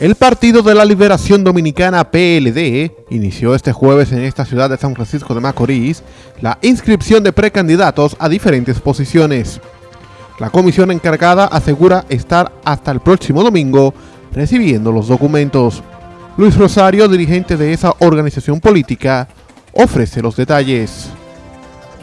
El Partido de la Liberación Dominicana PLD inició este jueves en esta ciudad de San Francisco de Macorís la inscripción de precandidatos a diferentes posiciones. La comisión encargada asegura estar hasta el próximo domingo recibiendo los documentos. Luis Rosario, dirigente de esa organización política, ofrece los detalles.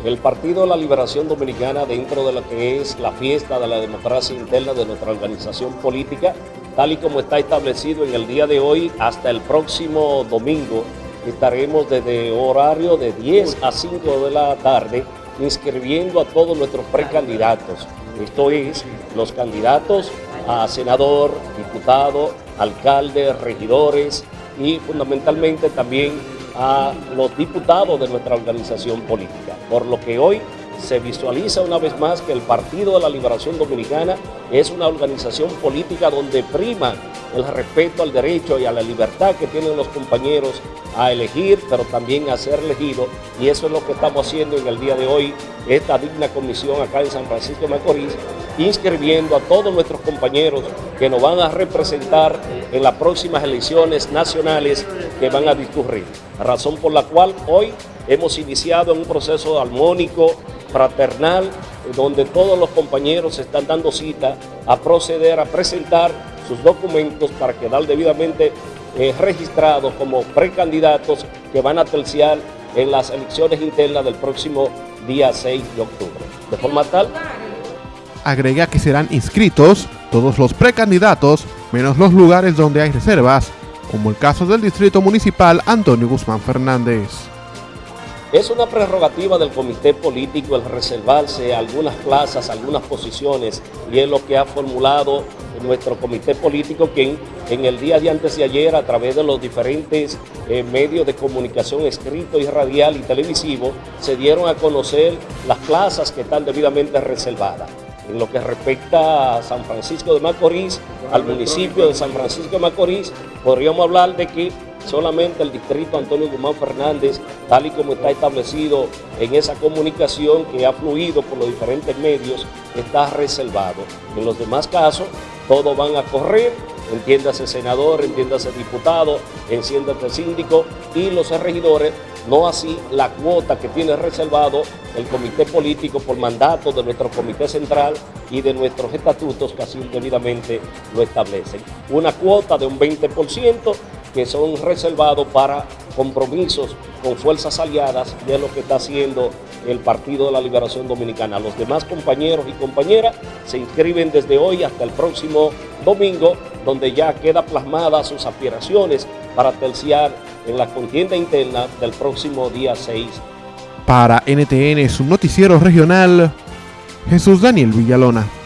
El Partido de la Liberación Dominicana, dentro de lo que es la fiesta de la democracia interna de nuestra organización política, tal y como está establecido en el día de hoy, hasta el próximo domingo, estaremos desde horario de 10 a 5 de la tarde inscribiendo a todos nuestros precandidatos. Esto es, los candidatos a senador, diputado, alcalde, regidores y fundamentalmente también a los diputados de nuestra organización política. Por lo que hoy se visualiza una vez más que el Partido de la Liberación Dominicana es una organización política donde prima el respeto al derecho y a la libertad que tienen los compañeros a elegir, pero también a ser elegidos. Y eso es lo que estamos haciendo en el día de hoy, esta digna comisión acá en San Francisco de Macorís, inscribiendo a todos nuestros compañeros que nos van a representar en las próximas elecciones nacionales que van a discurrir. Razón por la cual hoy hemos iniciado un proceso armónico, fraternal, donde todos los compañeros están dando cita a proceder a presentar sus documentos para quedar debidamente eh, registrados como precandidatos que van a terciar en las elecciones internas del próximo día 6 de octubre. De forma tal... Agrega que serán inscritos todos los precandidatos, menos los lugares donde hay reservas, como el caso del Distrito Municipal Antonio Guzmán Fernández. Es una prerrogativa del comité político el reservarse algunas plazas, algunas posiciones, y es lo que ha formulado nuestro comité político, quien en el día de antes y ayer, a través de los diferentes eh, medios de comunicación escrito y radial y televisivo, se dieron a conocer las plazas que están debidamente reservadas. En lo que respecta a San Francisco de Macorís, al municipio de San Francisco de Macorís, podríamos hablar de que solamente el distrito Antonio Guzmán Fernández, tal y como está establecido en esa comunicación que ha fluido por los diferentes medios, está reservado. En los demás casos, todos van a correr, entiéndase senador, entiéndase diputado, entiéndase síndico y los regidores, no así la cuota que tiene reservado el comité político por mandato de nuestro comité central y de nuestros estatutos que así debidamente lo establecen. Una cuota de un 20% que son reservados para compromisos con fuerzas aliadas de lo que está haciendo el Partido de la Liberación Dominicana. Los demás compañeros y compañeras se inscriben desde hoy hasta el próximo domingo, donde ya queda plasmadas sus aspiraciones para terciar en la contienda interna del próximo día 6. Para NTN, su noticiero regional, Jesús Daniel Villalona.